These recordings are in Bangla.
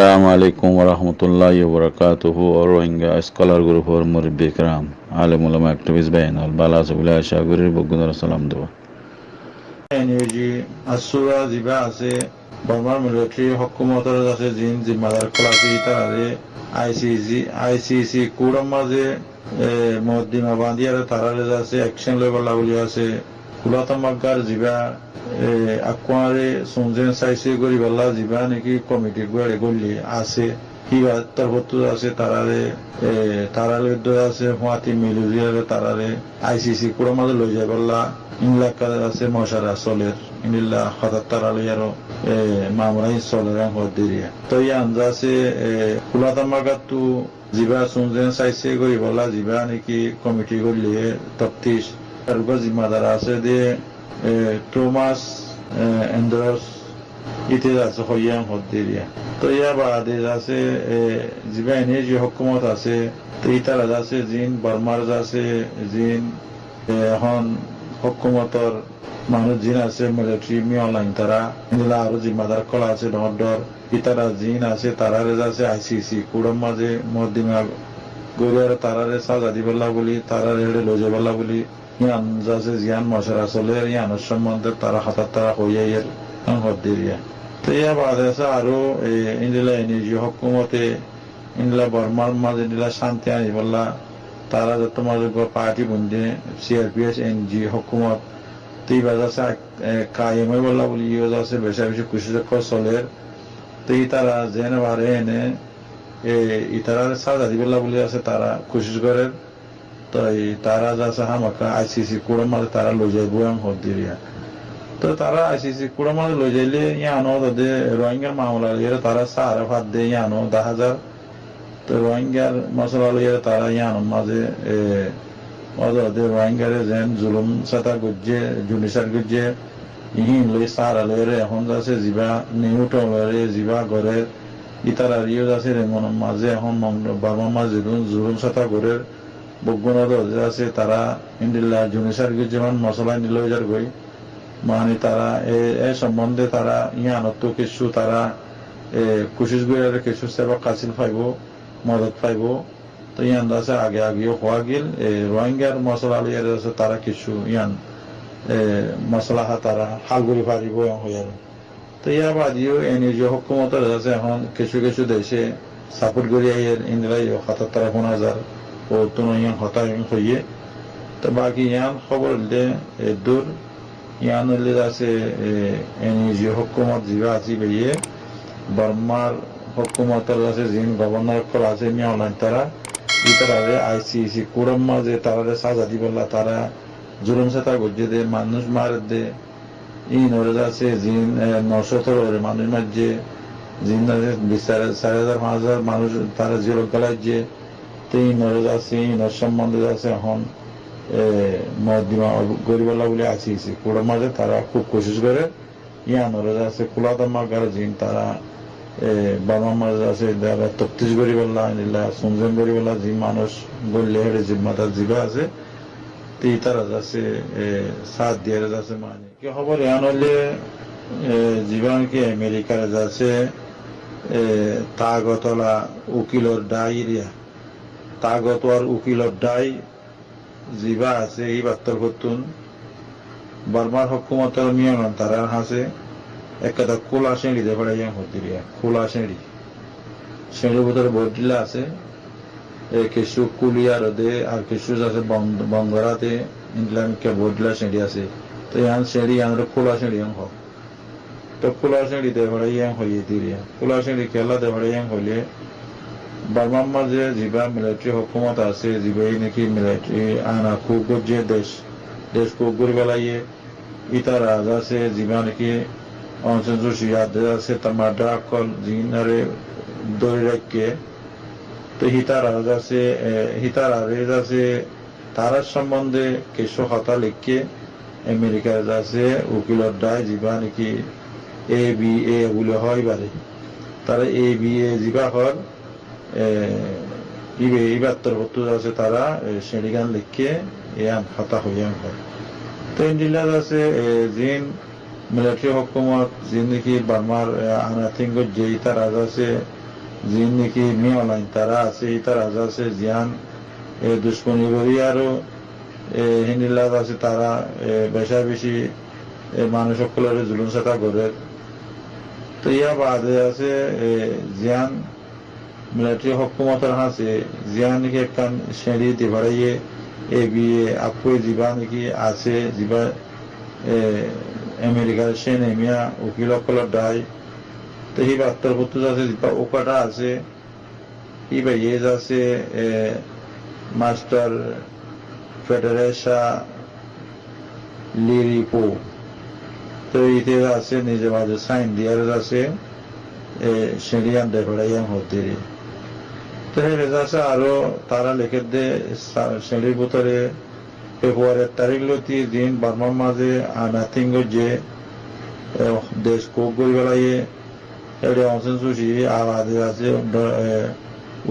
আসসালামু আলাইকুম রহমতুল্লাহ বরকাত রোহিঙ্গা স্কলার গ্রুপ ওর মুরব্বী ইকরাম, আলম উলাম একটিভিস বেন আল বালা সুবিলা শাহগুরির বগুনার সালাম দেব। এনইউজি আসুরা জিবা আছে, বর্মার মিলিটারি হকুমতর আছে, জিন, জিম্মাদার ক্লাসি তারে আইসিসি আইসিসি কুড়ম মাঝে মদ্দিমা বান্দিয়ারে তারারে আছে, অ্যাকশন লেভেল আছে। কুলাতমাগার জিবা আকুয়ারে সুনজেন সাইসি গরি বেলা জিবা নাকি কমিটি গড়ে গলি আছে কিবা তরবত্তু আছে তারারে তারারে আছে হুয়াতি মিলুজিয়ারে তারারে আইসিসি কুড়ম মাঝে লই যায় বেলা ইংলাকা আছে মশারা চলের ইনিল্লা হঠাৎ তারালে আরও মামলাই চলের হদিরিয়া তো এই আঞ্জা আছে কুলাতামাগাতু জিবা সুনজেন সাইসে গরি বলা জিবা নাকি কমিটি করলে তফতিশ তারপর জিম্মাদার আছে দিয়ে টোমাস এন্ড্রস ইতে আছে হইয়াং হদিরিয়া তো ইয়া বাদে আছে জিবা এনে যে হকুমত আছে, তো ইতারা আছে, জিন বার্মার আছে, জিন এখন হকুমতর মানুষ জিন আছে মিলিটারি মিয়ালাইন তারা নিলা আরও জিম্মাদার কলা আছে ডর ইতারা জিন আছে তারারে আছে আইসিসি কুড়ম মাঝে মদিনা গরিয়ার তারারে সাজা দিবেলা বলি তারারে হেড়ে লজে বেলা। ইয়ান যাচ্ছে জিয়ান মশারা চলে ইয়ানোর সম্বন্ধে তারা হাতার তারা হইয়া এর হদ্দিরিয়া তো ইয়া বাদে আছে আরও ইন্দিলা এনজি হকুমতে ইন্দিলা বর্মার মাঝে নিলা শান্তি আনিবেলা তারা যত মাঝে পার্টি বন্ধে সিআরপিএস এনজি হকুমত তুই বাজাছে কায়েমে বললা বলি ইয়ে আছে বেশি বেশি খুশি চলের। তুই তারা জেনে বারে এনে ইতারা সাজা দিবেলা বলি আছে, তারা খুশি করে তো তারা যাচ্ছে হামাকা আইসিসি কুড়ো মাঝে তারা লই যাইব এম হদিরিয়া তো তারা আইসিসি কুড়ো মাঝে লই যাইলে ইয়ানো তাদের রোহিঙ্গার মামলা লিয়ে তারা সারা ভাত দিয়ে ইয়ানো দশ হাজার তো রোহিঙ্গার মশলা লিয়ে তারা ইয়ানো মাঝে অদে রোহিঙ্গারে যেন জুলুম সাতা গুজে জুনিসার গুজে ইহিন লই সারা লইরে এখন যাচ্ছে জিবা নিউট লইরে জিবা ঘরে ইতারা রিও যাচ্ছে রেমন মাঝে এখন বাবা মাঝে জুলুম সাতা ঘরের বগুণাদ আছে, তারা ইন্দিল্লা জুনিসার যেমন মশলা নিল যার গই মানে তারা এ সম্বন্ধে তারা ইয়ানত কিছু তারা কুশিস গুয়ারে কিছু সেবা কাছিল পাইব মদত পাইব তো ইয়ান আছে, আগে আগেও হওয়া গেল রোহিঙ্গার মশলা লিয়ার আছে, তারা কিছু ইয়ান মশলা তারা হালগুড়ি পারিব হইয়ার তো ইয়া বাদিও এনজিও হকুমতের আছে, এখন কিছু কিছু দেশে সাপোর্ট করি আইয়ের ইন্দিলাই হাতার তারা কোন হাজার ইয়ান হতা হইয়ে। তো বাকি ইয়ান হইলে আছে এনজিও হকুমত জিবা আছি বেরিয়ে বর্মার হকুমতের আছে জিন গভর্নর আছে মিয়া তারা ইতারারে আইসিসি কুড়ম মাঝে তারারে সাজা দিবলা তারা জুলুম সাতা গজ্জে দে, মানুষ মার দে। ইন ওরে আছে জিন নশো ওরে মানুষ মাঝে জিন চার হাজার, পাঁচ হাজার মানুষ তারা জিরো গলায় যে তিন আছে ইনর সম্বন্ধে আছে এখন মদিমা গরিবাল্লা বলে আইসিসি কুড়ম মাঝে তারা খুব কোশিস করে। ইয়ান ওরে আছে কুলাদামা গার জিন তারা বাবা মাঝে আছে যারা তপ্তিস করি বললা আনিলা সুনজন করি বললা যে মানুষ বললে হেড়ে জিম্মাদার জিবা আছে, তি তারা যাচ্ছে সাত দিয়ে যাচ্ছে মানে। কি খবর? এন হলে জীবন কি আমেরিকার যাচ্ছে তাগতলা উকিলর ডাই এরিয়া তাগত আর উকিলর ডাই জিবা আছে, এই বাত্তর করতুন বর্মার হকুমতের নিয়ম তারা হাসে একটা খোলা শ্রেণি দেখে ইয়াং হতিরিয়া খোলা শ্রেণি শ্রেণির ভিতরে বডিলা আছে কিছু কুলিয়ার দে আর কিছু আছে বঙ্গরাতে ইংল্যান্ড কে বডিলা শ্রেণি আছে। তো ইয়ান শ্রেণি ইয়ান খোলা শ্রেণি হোক তো খোলা শ্রেণি দেখে ইয়াং হইয়ে দিরিয়া খোলা শ্রেণি খেলা দেখে ইয়াং হইলে বার্মার মাঝে যিবা মিলিটারি হকুমত আছে যিবাই নাকি মিলিটারি আনা খুব যে দেশ দেশ খুব করে বেলাইয়ে ইতারা আছে যিবা নাকি ইয়াদে আছে তামাডা কল জিনারে দড়ি রাখকে তো হিতারা আছে হিতারা রেজ আছে তারার সম্বন্ধে কিছু হতা লিখকে আমেরিকার আছে উকিলর দায় যিবা নাকি এ বি এ বলে হয় বারে তারা এ বি এ যিবা হর ইবে ইবাত্তর বত্তর আছে তারা শ্রেণীগান লিখকে ইয়ান হতা হইয়ান হয়। তো ইন্ডিলার আছে জিন, মিলিটারি হকুমত জিন্দগি বার্মার আনাথিঙ্গ যেই তার আছে যিন নাকি মিয়লাইন তারা আছে তারা আছে, জিয়ান দুশ্মনী করি আরও হিন্দিলাদ আছে, তারা বেশা বেশি মানুষ সকলের জুলুম সেটা করে তো ইয়া বাদে আছে জিয়ান মিলিটারি হকুমতের হাসে জিয়ান নাকি একখান শ্রেণি দিবাড়াইয়ে এ বিয়ে আপুয়ে যিবা নাকি আছে যিবা এ, আমেরিকার সেন এমিয়া উকিল সকলের দায়। তো সেই বার্তার পত্র আছে যিবা ওকাটা আছে। ইবা ইয়েজ আছে মাস্টার ফেডারেশা লিরিপো। তো ইতে আছে নিজে মাঝে সাইন দিয়ার আছে সেরিয়ান ডেভেড়াইয়ান হতে তো এই আছে আরও তারা লিখে দে শ্রেণির ভিতরে ফেব্রুয়ারির তারিখ লতি, দিন বার্মার মাঝে নাথিং যে দেশ কোক গই বেলাইয়ে এটা অংশন সুশি আবাদে আছে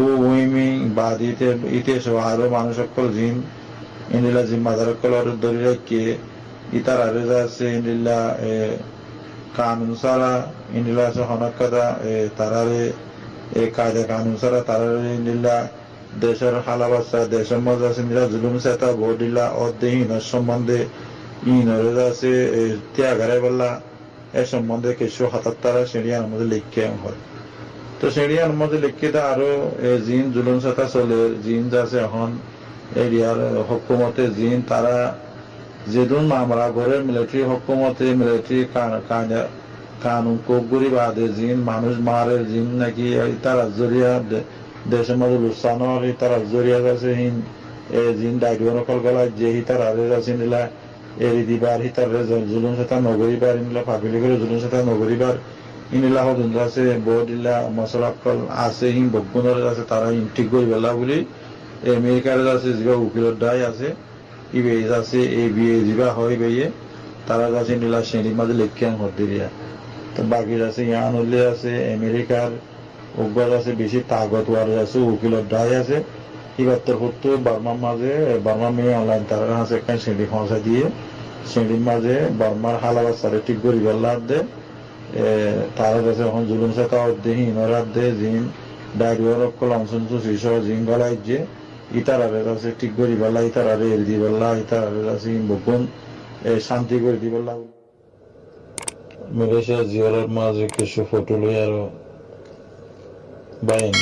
ও উইমিং, বাদ ইতে ইতে সব আরও মানুষ সকল জিন জিম্মাদার সকল ধরে রাখে, ইতার আরে আছে, ইন্দিলা কানুন সারা, ইন্দিলা আছে হনকাদা তারারে এই কায়দা কানুন সারা তারারে ইন্দিলা দেশের হালাবাসা দেশের মধ্যে আছে নিরা জুলুম অধ্যহীন সম্বন্ধে ইনরে আছে ত্যাগারে বললা, এ সম্বন্ধে কিছু হাতার তারা সিঁড়িয়ার মধ্যে লিখে হয়। তো সিঁড়িয়ার মধ্যে লিখে তা আরও জিন, জুলুম সেতা চলে, জিন আছে এখন এরিয়ার হকুমতে, জিন তারা যেদিন মামলা করে, মিলিটারি হকুমতে, মিলিটারি কানুন কোকগুড়ি বাদে জিন, মানুষ মারে, জিন নাকি তারা জরিয়া দেশের মধ্যে লুসানো তারা জরিয়া আছে হিন এ জিন ডাইডিও নকল গলা যে হিতার আরে আছে নিলা এরি দিবার হিতার জুলুম সেতা নগরীবার ইনিলা ফাঁকিলি করে জুলুম সেতা নগরীবার ইনিলা হদুন আছে বডিলা মশলা কল আছে হিন বগুনের আছে তারা হিন ঠিক করে বেলা বলি, আমেরিকার আছে যিবা উকিলের দায় আছে ইবে আছে এ বিয়ে যিবা হয় বেয়ে, তারা আছে নীলা শ্রেণির মাঝে লেখিয়ান হদ্দিরিয়া। তো বাকির আছে, ইয়ান হলে আছে, আমেরিকার উগ্র আছে, বেশি তাগতওয়ার আছে, উকিলের দায় আছে। ইবাত্তর হতো বার্মার মাঝে বার্মা মেয়ে অনলাইন তারা আছে একটা শ্রেণি খসা দিয়ে শ্রেণির মাঝে বার্মার হালাবাদ সারে ঠিক করি বেলার দে তারা কাছে এখন জুলুম সাথে অর্ধে ইনরাত দে জিন ডায়রিওর অকল অংশন সুশিস জিন গলাই যে ইতারারে আছে, ঠিক করি বেলা ইতারারে এর দি বেলা ইতারারে আছে বকুন শান্তি করে দি বেলা মালয়েশিয়া জিওরের মাঝে কিছু ফটো লই আরও বাইন।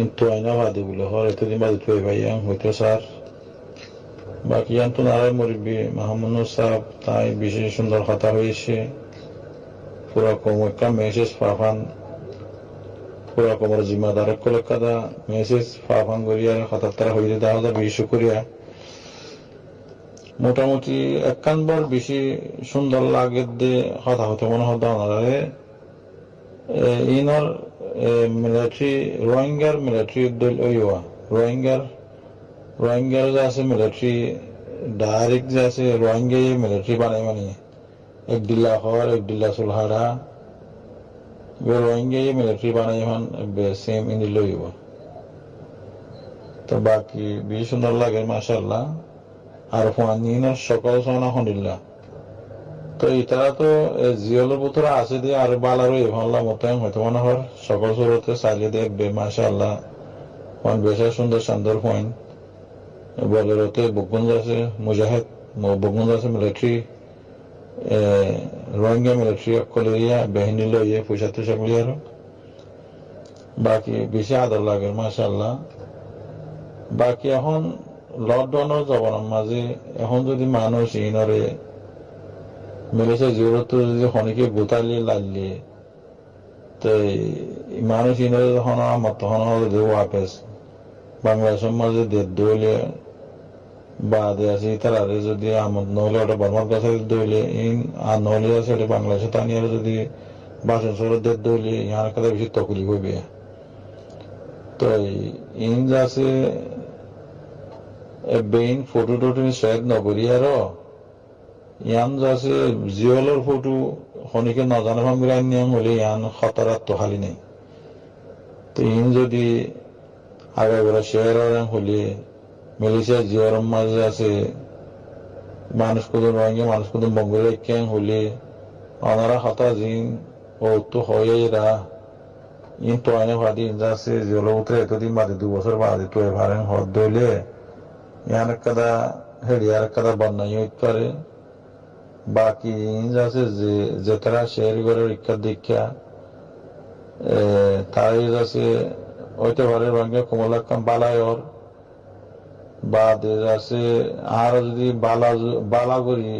ইন্তু আইনা ভাদি বলে, হর এতদিন বাদে তুই ভাইয়াং হইতো স্যার। বাকি আন্তু নারায় মরিবি মাহমুদ সাহেব, তাই বিশেষ সুন্দর কথা হয়েছে। পুরা কমকা মেসেজ ফাফান পুরা কমর জিম্মাদার কলকাতা মেসেজ ফাফান করিয়া হাতার তারা হইতে দাওয়া বেশি শুকরিয়া। মোটামুটি একখানবার বেশি সুন্দর লাগে দে হতা হতে মনে হতো ওনারে ইনর মিলিটারি রোহিঙ্গার মিলিটারি দল ওইয়া রোহিঙ্গার রোহিঙ্গার যে আছে মিলিটারি ডাইরেক্ট যে আছে রোহিঙ্গা মিলিটারি বানাই মানে। এক ডিল্লা হর, এক ডিল্লা সুলহারা। রোহিঙ্গা মিলিটারি বানাই এখন সেম ইনি লইব। তো বাকি, বেশি সুন্দর লাগে মাসাল্লাহ আর ফানিনের সকাল সময় আলহামদুলিল্লাহ। তো ইতারা তো জিওলের ভিতরে আছে দিয়ে আর বালারও এভাল্লা মতায়ন হয়তো মনে হয়। সকল সুরতে চাইলে দেখবে মাসা আল্লাহ বেশা সুন্দর সুন্দর পয়েন্ট বলেরতে বকুঞ্জ আছে মুজাহিদ বকুঞ্জ আছে মিলিটারি রোহিঙ্গা মিলিটারি অকলেরিয়া বাহিনী লইয়ে পয়সা টুসা করি আর। বাকি বেশি আদর লাগে মাসা আল্লাহ বাকি এখন লকডাউনের জবনের মাঝে এখন যদি মানুষ ইনরে মিলেছে জোরত যদি খনিকে গোতালি লাগলি তো মানুষ ইনরে যখন হলো যে ওয়াপেস বাংলাদেশের মাঝে দেড় দৌলে বা আছে তারারে যদি আমার নহলে ওটা বর্মার কাছে দৌলে ইন আর নহলে আছে এটা বাংলাদেশে তানিয়ারে যদি বাসন সরে দেড় দৌলে ইহার কথা বেশি তকলি হইবে তো ইন আছে বেইন ফটো টটো শ্বেত নগৰী আৰু ইয়ান আছে জিঅলৰ ফটো শনিকে নজানে ভাঙিলাই নিয়ম হলে ইয়ান খতরাত তো খালি নেই। তো ইন যদি আগে বেলা শেয়ার হলে মালয়েশিয়া জিওর মাঝে আছে মানুষ কত রোহিঙ্গা মানুষ কত মঙ্গলের ক্যাং হলে ওনারা হতা জিন ও তো হয়ে রা ইন তো আইনে ভাদি ইনজাসে জলো উতরে এতদিন বাদে দু বছর বাদে তো এভারেন হদ দইলে ইয়ান কাদা হেডিয়ার কাদা বন্যাই হইতে পারে। বাকি ইনজাসে যে যে তারা শেয়ার করে দীক্ষা তাই কমলাকাম বালায়র বা আছে, আর যদি বালা বালা করি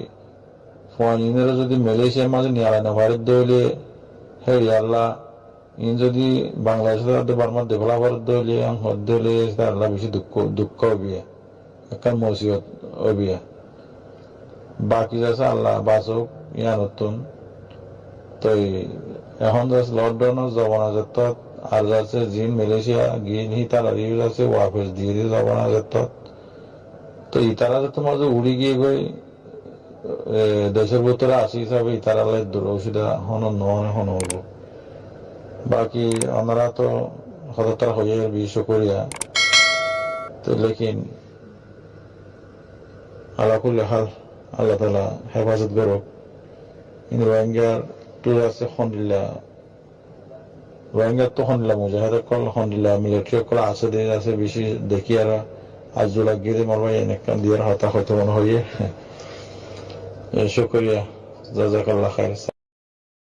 ফোনের যদি মালয়েশিয়ার মাঝে নিয়ে আলাদা ভারত দইলে হেরি আল্লাহ ইন যদি বাংলাদেশের বার্মার ডেভেলপার দইলে হদ দইলে আল্লাহ বেশি দুঃখ দুঃখ হবিয়া একটা মসিবত হবিয়া বাকি যাচ্ছে আল্লাহ বাসক ইয়া নতুন তো এখন যাচ্ছে লকডাউনের জমানা যেত আর যাচ্ছে জিন মালয়েশিয়া গিয়ে নি তারা রিউ যাচ্ছে ওয়াফেস দিয়ে দিয়ে জমানা যেত তো ইতারা যে তোমার যে উড়ি গিয়ে গই দেশের ভিতরে আসি হিসাবে ইতারা লাই দূর ওষুধা হন নহন হন হব বাকি ওনারা তো হতার হয়ে বিশ্ব করিয়া তো লেকিন আলাকুল্লি হাল, আল্লাহ তালা হেফাজত করুক। কিন্তু রোহিঙ্গার টুর আছে খন্ডিল্লা। রোহিঙ্গার তো খন্ডিল্লা মুজাহিদের কল, খন্ডিল্লা মিলিটারি কল, আছে দিন আছে বেশি দেখি আর আজুলা গিরে মারবাই এনেকান দিয়ার হতা হয়তো মনে হইয়ে শুক্রিয়া। জাজাকাল্লাহ খাইর।